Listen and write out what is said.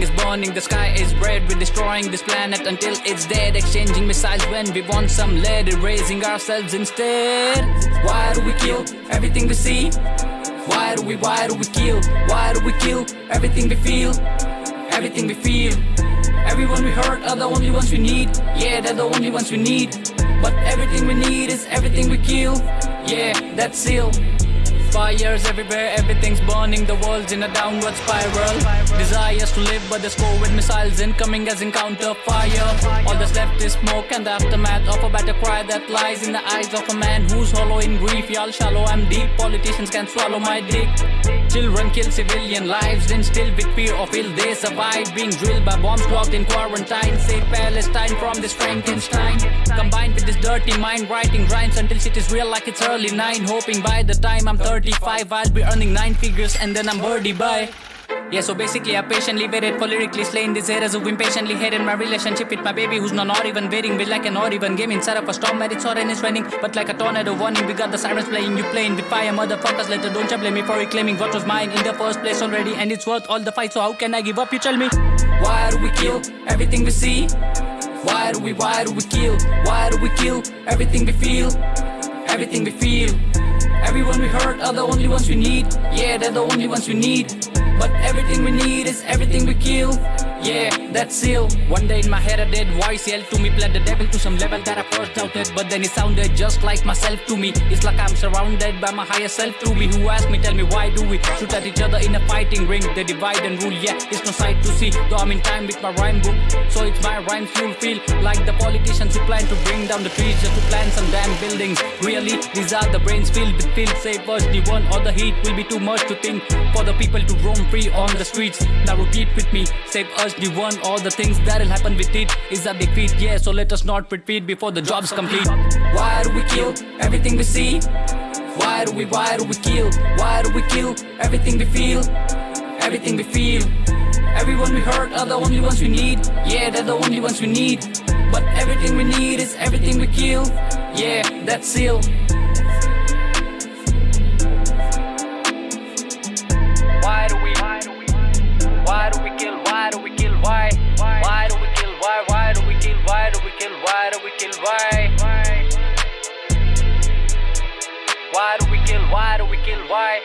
burning, the sky is red. We're destroying this planet until it's dead. Exchanging missiles when we want some lead, erasing ourselves instead. Why do we kill everything we see? Why do we, why do we kill? Why do we kill everything we feel? Everything we feel. Everyone we hurt are the only ones we need. Yeah, they're the only ones we need. But everything we need is everything we kill. Yeah, that's seal. Fires everywhere, everything's burning, the world's in a downward spiral. Desires to live, but there's with missiles incoming as encounter fire. All that's left is smoke and the aftermath of a battle cry that lies in the eyes of a man who's hollow in grief. Y'all shallow, I'm deep. Politicians can swallow my dick. Children kill civilian lives, then still with fear of ill they survive. Being drilled by bombs locked in quarantine. Save Palestine from this Frankenstein. Combined with this dirty mind, writing rhymes until shit is real like it's early nine. Hoping by the time I'm 30. 35 I'll be earning 9 figures and then I'm birdie bye. Yeah, so basically I patiently waited for lyrically slaying these haters who impatiently hated my relationship with my baby who's not, not even waiting with like an not even game inside of a storm where it's hot and it's raining but like a tornado warning we got the sirens playing you playing with fire motherfuckers later don't you blame me for reclaiming what was mine in the first place already and it's worth all the fight so how can I give up you tell me? Why do we kill everything we see? Why do we why do we kill? Why do we kill everything we feel? Everything we feel Everyone we hurt are the only ones we need. Yeah, they're the only ones we need. But everything we need is everything we kill yeah, that's seal One day in my head a dead voice yelled to me. Pled the devil to some level that I first doubted But then it sounded just like myself to me. It's like I'm surrounded by my higher self to me. Who asked me, tell me why do we shoot at each other in a fighting ring? They divide and rule, yeah, it's no sight to see. Though I'm in time with my rhyme book So it's my rhymes you'll feel Like the politicians who plan to bring down the trees Just to plant some damn buildings. Really, these are the brains filled with filth. Save us the one or the heat will be too much to think For the people to roam free on the streets. Now repeat with me, save us the one. All the things that'll happen with it is a big feat yeah so let us not retreat before the job's complete. Why do we kill everything we see? Why do we why do we kill? Why do we kill everything we feel? Everything we feel. Everyone we hurt are the only ones we need. Yeah they're the only ones we need. But everything we need is everything we kill. Yeah that's seal why?